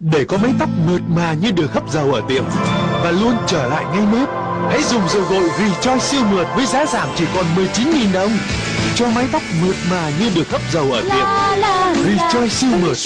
Để có mái tóc mượt mà như được hấp dầu ở tiệm Và luôn trở lại ngay nếp Hãy dùng dầu gội Rejoice siêu mượt với giá giảm chỉ còn 19.000 đồng. Cho mái tóc mượt mà như được hấp dầu ở tiệm. Rejoice siêu mượt.